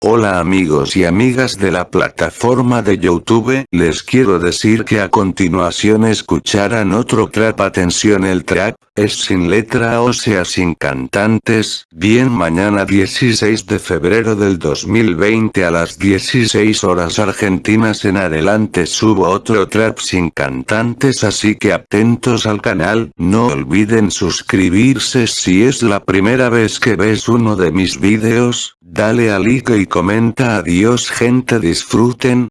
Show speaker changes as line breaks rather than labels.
Hola amigos y amigas de la plataforma de Youtube, les quiero decir que a continuación escucharán otro trap atención el trap, es sin letra o sea sin cantantes, bien mañana 16 de febrero del 2020 a las 16 horas argentinas en adelante subo otro trap sin cantantes así que atentos al canal, no olviden suscribirse si es la primera vez que ves uno de mis videos, dale a like y comenta. Adiós gente disfruten,